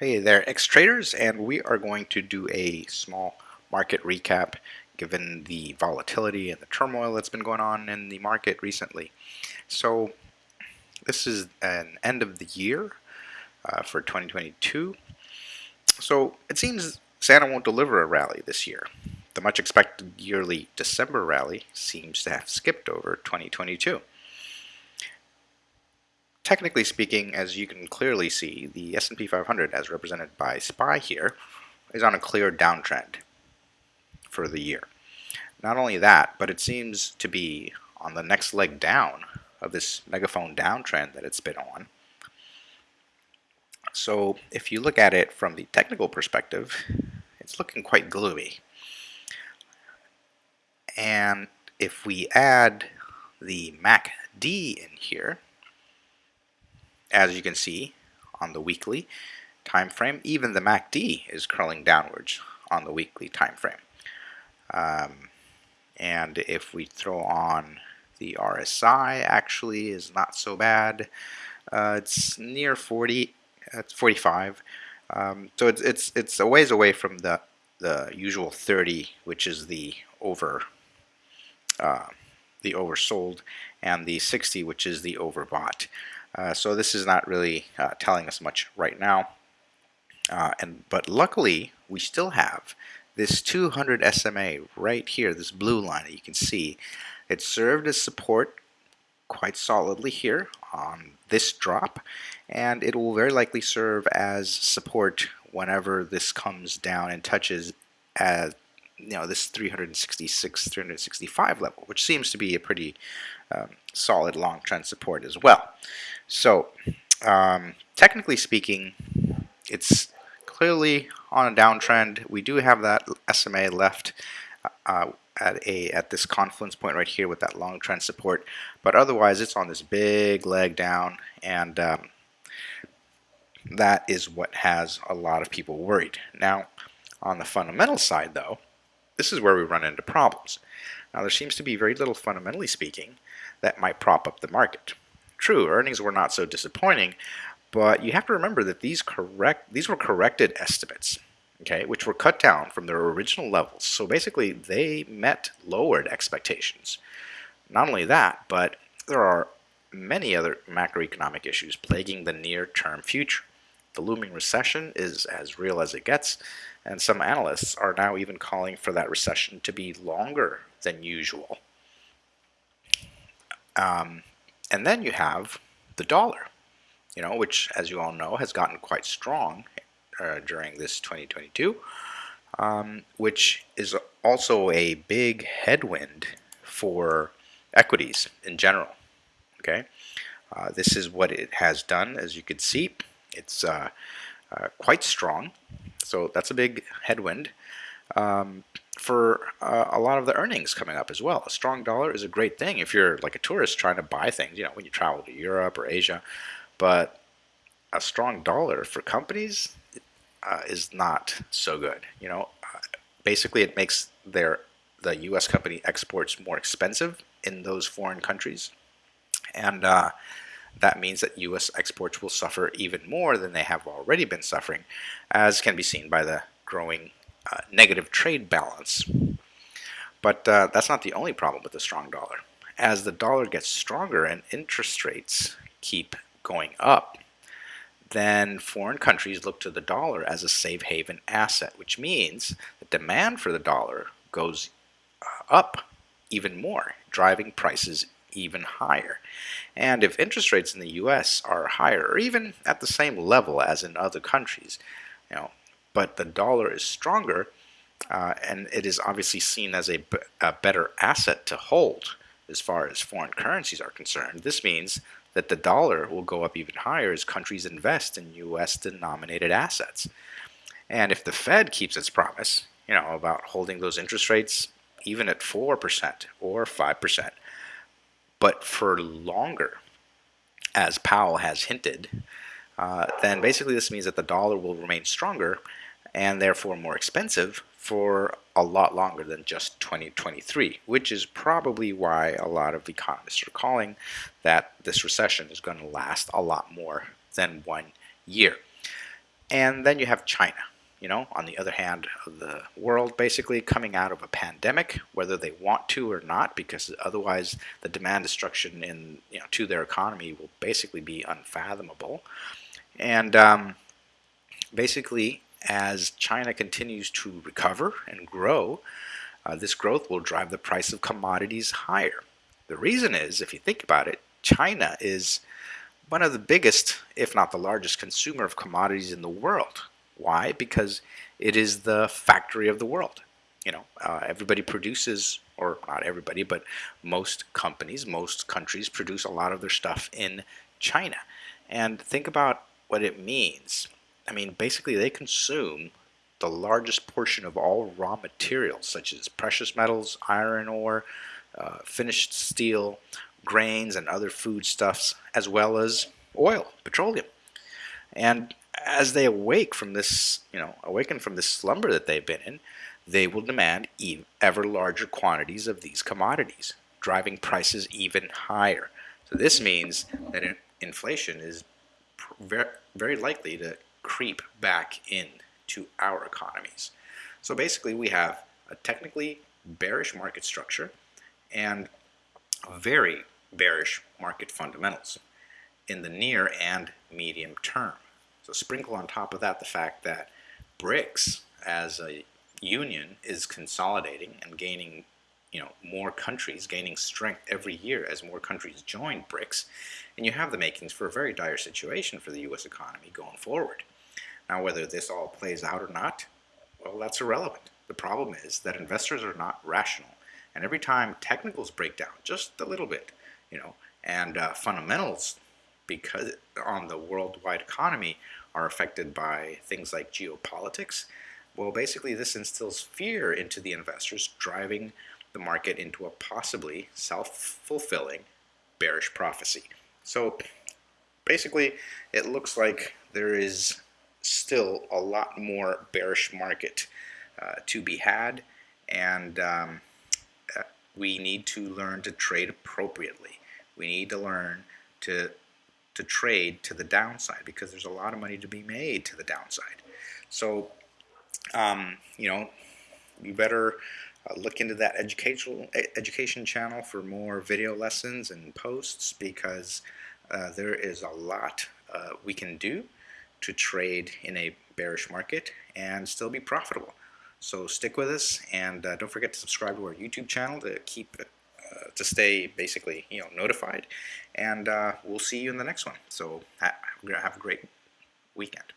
Hey there, X-Traders, and we are going to do a small market recap given the volatility and the turmoil that's been going on in the market recently. So this is an end of the year uh, for 2022. So it seems Santa won't deliver a rally this year. The much expected yearly December rally seems to have skipped over 2022 technically speaking, as you can clearly see, the S&P 500, as represented by SPY here, is on a clear downtrend for the year. Not only that, but it seems to be on the next leg down of this megaphone downtrend that it's been on. So if you look at it from the technical perspective, it's looking quite gloomy. And if we add the MACD in here, as you can see on the weekly time frame, even the MACD is curling downwards on the weekly time frame. Um, and if we throw on the RSI, actually is not so bad. Uh, it's near 40, it's 45. Um, so it's it's it's a ways away from the the usual 30, which is the over uh, the oversold, and the 60, which is the overbought. Uh, so this is not really uh, telling us much right now. Uh, and But luckily, we still have this 200 SMA right here, this blue line that you can see. It served as support quite solidly here on this drop, and it will very likely serve as support whenever this comes down and touches at you know this 366 365 level which seems to be a pretty um, solid long trend support as well. So um, technically speaking it's clearly on a downtrend. We do have that SMA left uh, at a at this confluence point right here with that long trend support. But otherwise it's on this big leg down and um, that is what has a lot of people worried. Now on the fundamental side though this is where we run into problems. Now there seems to be very little fundamentally speaking that might prop up the market. True, earnings were not so disappointing, but you have to remember that these correct these were corrected estimates, okay, which were cut down from their original levels. So basically they met lowered expectations. Not only that, but there are many other macroeconomic issues plaguing the near-term future. The looming recession is as real as it gets, and some analysts are now even calling for that recession to be longer than usual. Um, and then you have the dollar, you know, which, as you all know, has gotten quite strong uh, during this 2022, um, which is also a big headwind for equities in general. Okay, uh, this is what it has done, as you can see. It's uh, uh, quite strong, so that's a big headwind um, for uh, a lot of the earnings coming up as well. A strong dollar is a great thing if you're like a tourist trying to buy things, you know, when you travel to Europe or Asia. But a strong dollar for companies uh, is not so good. You know, basically it makes their the U.S. company exports more expensive in those foreign countries, and uh, that means that U.S. exports will suffer even more than they have already been suffering, as can be seen by the growing uh, negative trade balance. But uh, that's not the only problem with the strong dollar. As the dollar gets stronger and interest rates keep going up, then foreign countries look to the dollar as a safe haven asset, which means the demand for the dollar goes uh, up even more, driving prices even higher. And if interest rates in the US are higher or even at the same level as in other countries, you know, but the dollar is stronger uh, and it is obviously seen as a, better asset to hold as far as foreign currencies are concerned. This means that the dollar will go up even higher as countries invest in US denominated assets. And if the Fed keeps its promise, you know, about holding those interest rates even at 4% or 5%, but for longer, as Powell has hinted, uh, then basically this means that the dollar will remain stronger and therefore more expensive for a lot longer than just 2023, which is probably why a lot of economists are calling that this recession is going to last a lot more than one year. and then you have China, you know, on the other hand of the world, basically coming out of a pandemic, whether they want to or not, because otherwise the demand destruction in you know to their economy will basically be unfathomable. And um, basically, as China continues to recover and grow, uh, this growth will drive the price of commodities higher. The reason is, if you think about it, China is one of the biggest, if not the largest, consumer of commodities in the world. Why? Because it is the factory of the world. You know, uh, everybody produces, or not everybody, but most companies, most countries produce a lot of their stuff in China. And think about what it means. I mean, basically, they consume the largest portion of all raw materials, such as precious metals, iron ore, uh, finished steel, grains, and other foodstuffs, as well as oil, petroleum. And as they awake from this, you know, awaken from this slumber that they've been in, they will demand ever larger quantities of these commodities, driving prices even higher. So this means that inflation is very likely to creep back into our economies. So basically we have a technically bearish market structure and very bearish market fundamentals in the near and medium term. So sprinkle on top of that the fact that BRICS as a union is consolidating and gaining you know more countries gaining strength every year as more countries join BRICS and you have the makings for a very dire situation for the US economy going forward. Now whether this all plays out or not, well that's irrelevant. The problem is that investors are not rational and every time technicals break down just a little bit, you know, and uh, fundamentals because on the worldwide economy are affected by things like geopolitics, well, basically this instills fear into the investors, driving the market into a possibly self-fulfilling bearish prophecy. So basically, it looks like there is still a lot more bearish market uh, to be had, and um, uh, we need to learn to trade appropriately. We need to learn to to trade to the downside because there's a lot of money to be made to the downside. So, um, you know, you better uh, look into that educational education channel for more video lessons and posts because uh, there is a lot uh, we can do to trade in a bearish market and still be profitable. So stick with us and uh, don't forget to subscribe to our YouTube channel to keep to stay basically you know notified. And uh, we'll see you in the next one. So have a great weekend